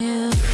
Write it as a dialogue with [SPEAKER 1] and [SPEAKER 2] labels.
[SPEAKER 1] Yeah.